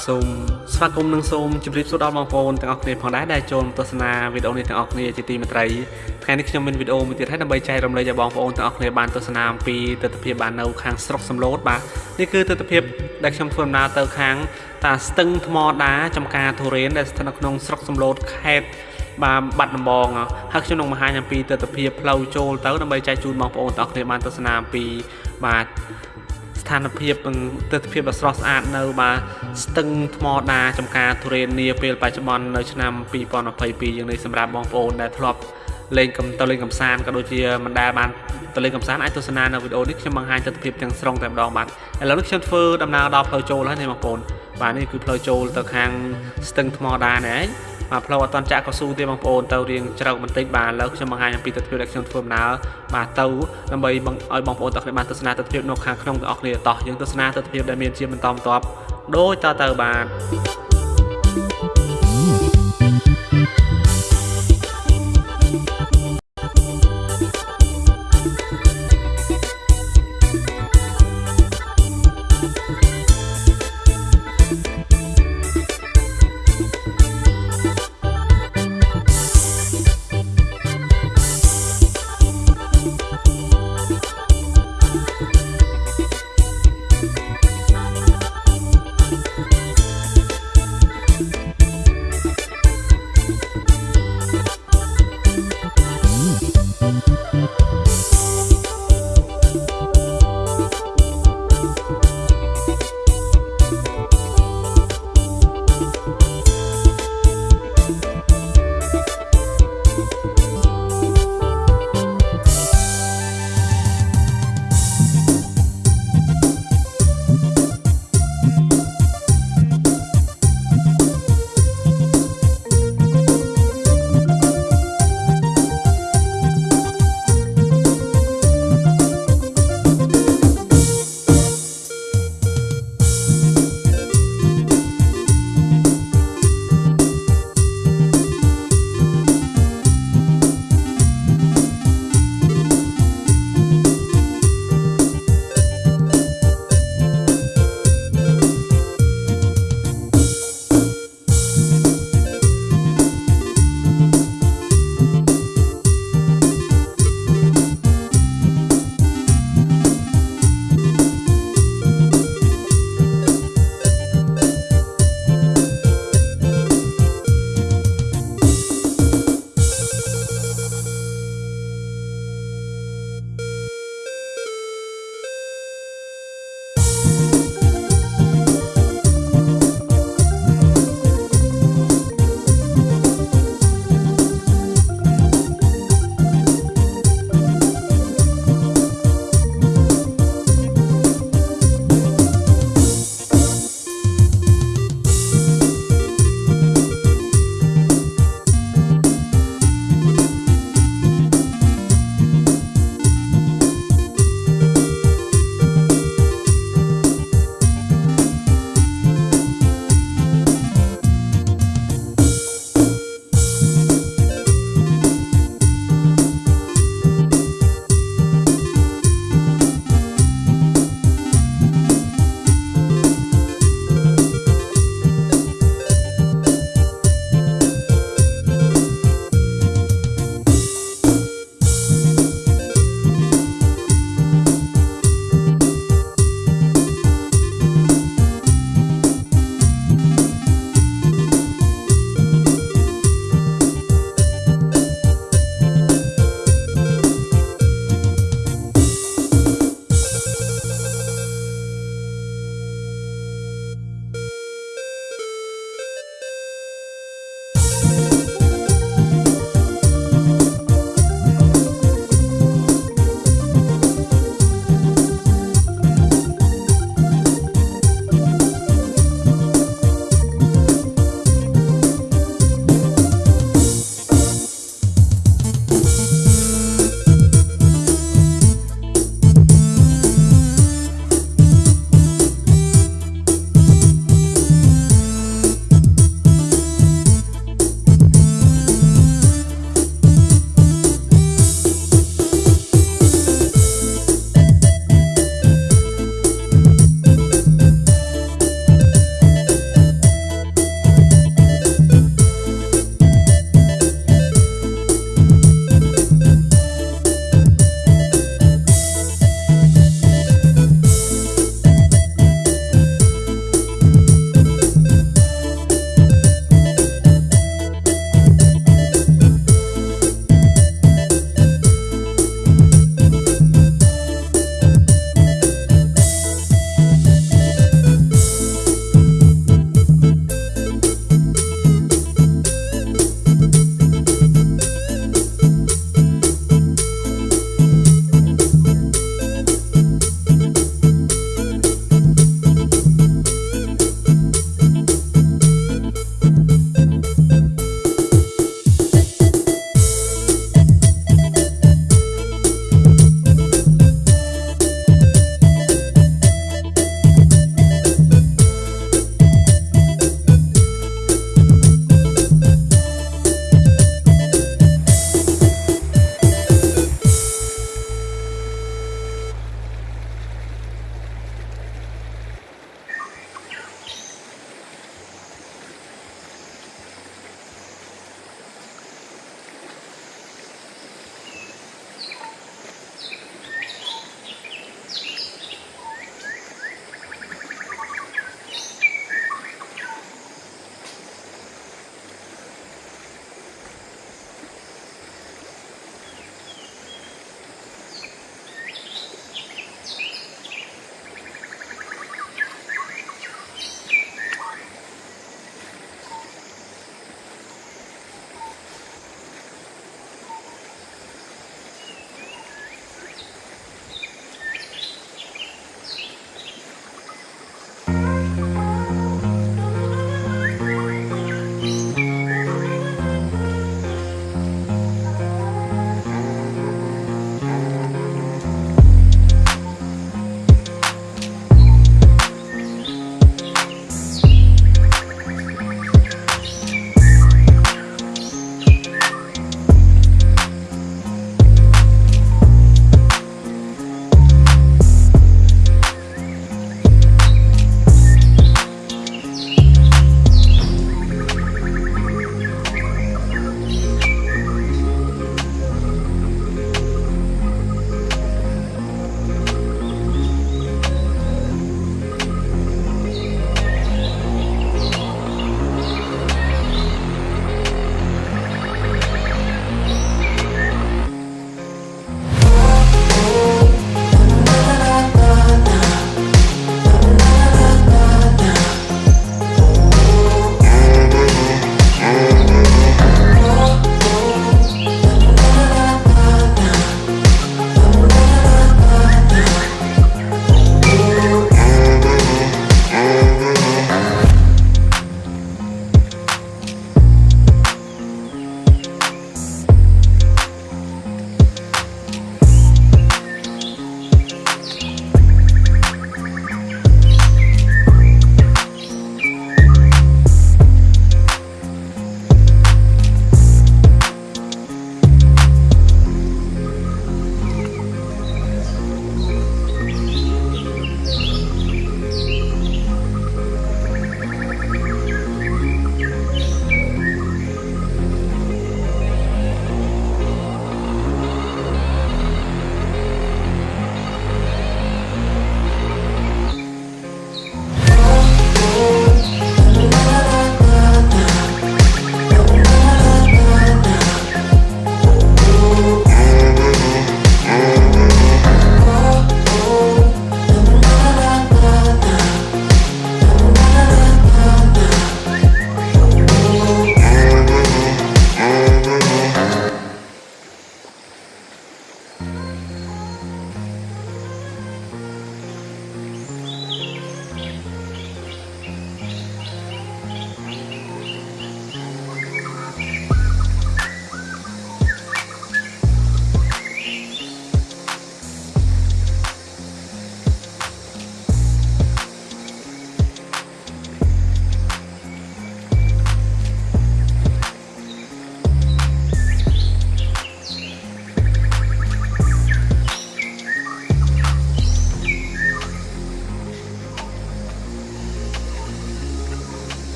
បាទសូមស្វាគមន៍និងសូមជម្រាបសួរដល់បងប្អូនទាំងអស់គ្នាផងដែរដែលចូលទស្សនាវីដេអូនេះទាំងអស់គ្នាជាទីមេត្រីថ្ងៃនេះខ្ញុំមានវីដេអូមួយទៀតហើយដើម្បីចែករំលែកឲ្យបងប្អូនទាំងអស់គ្នាបានទស្សនាអំពីទស្សនវិជ្ជាបាននៅខាងស្រុកសំឡូតបាទនេះគឺទស្សនវិជ្ជាដែលខ្ញុំធ្វើដំណើរទៅខាង តាស្ទឹងថ្មដាចំការធូរ៉េនដែលស្ថិតនៅក្នុងស្រុកសំឡូតខេត្តបាទបាត់ដំបងហើយខ្ញុំនឹងបង្ហាញអំពីទស្សនវិជ្ជាផ្លូវចូលទៅដើម្បីចែកជូនបងប្អូនទាំងអស់គ្នាបានទស្សនាអំពីបាទ ស្ថានភាពនិងទស្សនវិជ្ជាដ៏ស្រស់ស្អាតនៅបាទស្ទឹងថ្មដាចំការទុរេននាពេលបច្ចុប្បន្ននៅឆ្នាំ2022យ៉ាងនេះសម្រាប់បងប្អូនដែលធ្លាប់លេងកំទៅលេងកំសាន្តក៏ដូចជាមិនដែលបានទៅលេងកំសាន្តអាចទស្សនានៅវីដេអូនេះខ្ញុំបង្ហាញទស្សនវិជ្ជាទាំងស្រុងតែម្ដងបាទឥឡូវនេះខ្ញុំធ្វើដំណើរដល់ផ្លូវចូលហើយនេះបងប្អូនបាទនេះគឺផ្លូវចូលទៅខាងស្ទឹងថ្មដានេះឯង បាទផ្លូវអត់តន់ចាក់កស៊ូទេបងប្អូនទៅរៀងជ្រៅបន្តិចបាទឥឡូវខ្ញុំបង្ហាញអំពីទស្សនវិជ្ជាដែលខ្ញុំធ្វើដំណើរបាទទៅដើម្បីឲ្យបងប្អូនទាំងគ្នាបានទស្សនាទស្សនវិជ្ជានៅខាងក្នុងទាំងអស់គ្នាតោះយើងទស្សនាទស្សនវិជ្ជាដែលមានជាបន្តបន្ទាប់ដូចតទៅបាទ